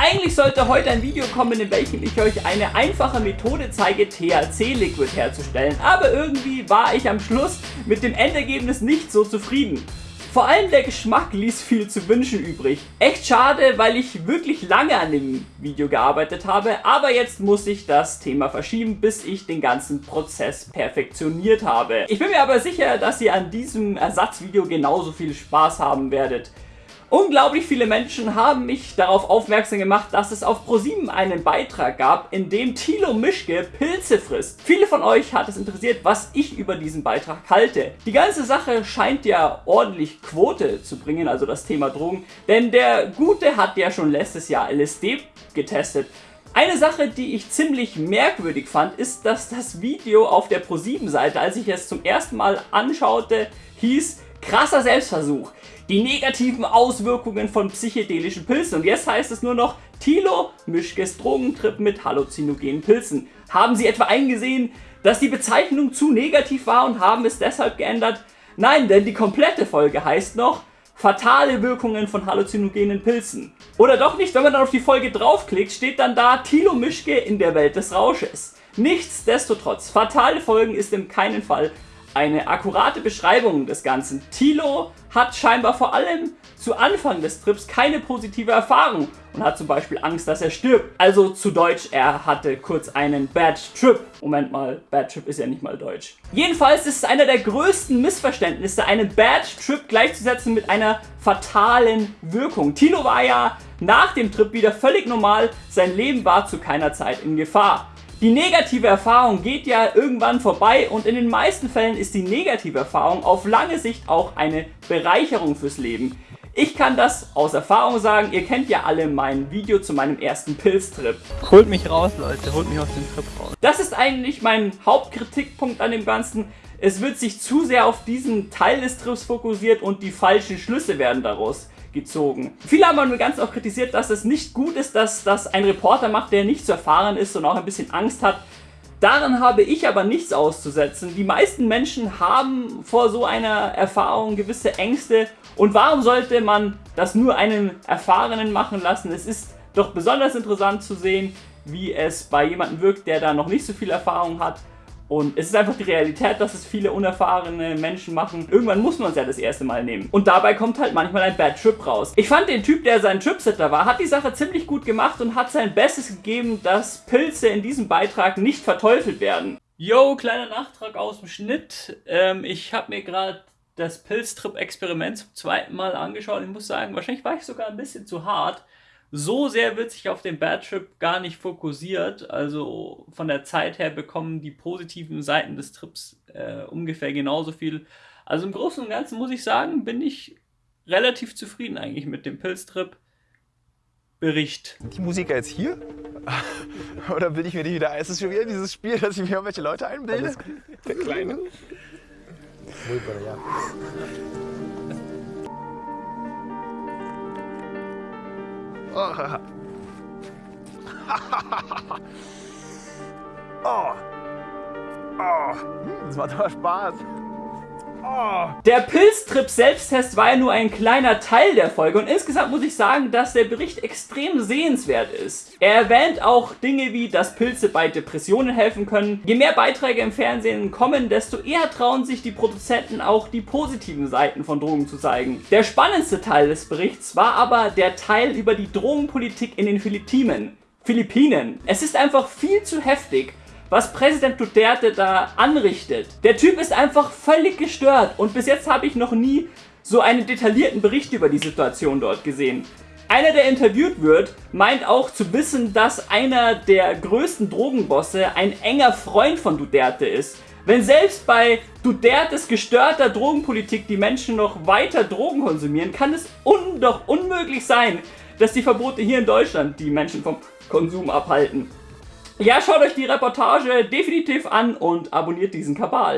Eigentlich sollte heute ein Video kommen, in welchem ich euch eine einfache Methode zeige, THC-Liquid herzustellen, aber irgendwie war ich am Schluss mit dem Endergebnis nicht so zufrieden. Vor allem der Geschmack ließ viel zu wünschen übrig. Echt schade, weil ich wirklich lange an dem Video gearbeitet habe, aber jetzt muss ich das Thema verschieben, bis ich den ganzen Prozess perfektioniert habe. Ich bin mir aber sicher, dass ihr an diesem Ersatzvideo genauso viel Spaß haben werdet. Unglaublich viele Menschen haben mich darauf aufmerksam gemacht, dass es auf ProSieben einen Beitrag gab, in dem Thilo Mischke Pilze frisst. Viele von euch hat es interessiert, was ich über diesen Beitrag halte. Die ganze Sache scheint ja ordentlich Quote zu bringen, also das Thema Drogen, denn der Gute hat ja schon letztes Jahr LSD getestet. Eine Sache, die ich ziemlich merkwürdig fand, ist, dass das Video auf der ProSieben-Seite, als ich es zum ersten Mal anschaute, hieß krasser Selbstversuch die negativen Auswirkungen von psychedelischen Pilzen. Und jetzt heißt es nur noch Tilo Mischkes Drogentrip mit halluzinogenen Pilzen. Haben Sie etwa eingesehen, dass die Bezeichnung zu negativ war und haben es deshalb geändert? Nein, denn die komplette Folge heißt noch Fatale Wirkungen von halluzinogenen Pilzen. Oder doch nicht, wenn man dann auf die Folge draufklickt, steht dann da Tilo Mischke in der Welt des Rausches. Nichtsdestotrotz, fatale Folgen ist in keinem Fall eine akkurate Beschreibung des Ganzen. Tilo hat scheinbar vor allem zu Anfang des Trips keine positive Erfahrung und hat zum Beispiel Angst, dass er stirbt. Also zu Deutsch, er hatte kurz einen Bad Trip. Moment mal, Bad Trip ist ja nicht mal Deutsch. Jedenfalls ist es einer der größten Missverständnisse, einen Bad Trip gleichzusetzen mit einer fatalen Wirkung. Tilo war ja nach dem Trip wieder völlig normal, sein Leben war zu keiner Zeit in Gefahr. Die negative Erfahrung geht ja irgendwann vorbei und in den meisten Fällen ist die negative Erfahrung auf lange Sicht auch eine Bereicherung fürs Leben. Ich kann das aus Erfahrung sagen, ihr kennt ja alle mein Video zu meinem ersten Pilztrip. Holt mich raus, Leute, holt mich aus dem Trip raus. Das ist eigentlich mein Hauptkritikpunkt an dem Ganzen. Es wird sich zu sehr auf diesen Teil des Trips fokussiert und die falschen Schlüsse werden daraus gezogen. Viele haben mir ganz auch kritisiert, dass es nicht gut ist, dass das ein Reporter macht, der nicht zu erfahren ist und auch ein bisschen Angst hat. Daran habe ich aber nichts auszusetzen. Die meisten Menschen haben vor so einer Erfahrung gewisse Ängste und warum sollte man das nur einen Erfahrenen machen lassen? Es ist doch besonders interessant zu sehen, wie es bei jemandem wirkt, der da noch nicht so viel Erfahrung hat und es ist einfach die Realität, dass es viele unerfahrene Menschen machen. Irgendwann muss man es ja das erste Mal nehmen. Und dabei kommt halt manchmal ein Bad Trip raus. Ich fand den Typ, der sein Tripsitter war, hat die Sache ziemlich gut gemacht und hat sein Bestes gegeben, dass Pilze in diesem Beitrag nicht verteufelt werden. Yo, kleiner Nachtrag aus dem Schnitt. Ähm, ich habe mir gerade das Pilztrip-Experiment zum zweiten Mal angeschaut. Ich muss sagen, wahrscheinlich war ich sogar ein bisschen zu hart so sehr wird sich auf den Bad Trip gar nicht fokussiert. Also von der Zeit her bekommen die positiven Seiten des Trips äh, ungefähr genauso viel. Also im Großen und Ganzen muss ich sagen, bin ich relativ zufrieden eigentlich mit dem Pilztrip. Bericht. Die Musiker jetzt hier? Oder bilde ich mir die wieder ein? Ist es schon wieder dieses Spiel, dass ich mir irgendwelche Leute einbilde? Der Kleine. Muy por Oh. oh. Oh. Das macht aber Spaß. Der Pilztrip-Selbsttest war ja nur ein kleiner Teil der Folge und insgesamt muss ich sagen, dass der Bericht extrem sehenswert ist. Er erwähnt auch Dinge wie, dass Pilze bei Depressionen helfen können. Je mehr Beiträge im Fernsehen kommen, desto eher trauen sich die Produzenten auch die positiven Seiten von Drogen zu zeigen. Der spannendste Teil des Berichts war aber der Teil über die Drogenpolitik in den Philippinen. Philippinen. Es ist einfach viel zu heftig was Präsident Duterte da anrichtet. Der Typ ist einfach völlig gestört und bis jetzt habe ich noch nie so einen detaillierten Bericht über die Situation dort gesehen. Einer, der interviewt wird, meint auch zu wissen, dass einer der größten Drogenbosse ein enger Freund von Duterte ist. Wenn selbst bei Dutertes gestörter Drogenpolitik die Menschen noch weiter Drogen konsumieren, kann es un doch unmöglich sein, dass die Verbote hier in Deutschland die Menschen vom Konsum abhalten. Ja, schaut euch die Reportage definitiv an und abonniert diesen Kabal.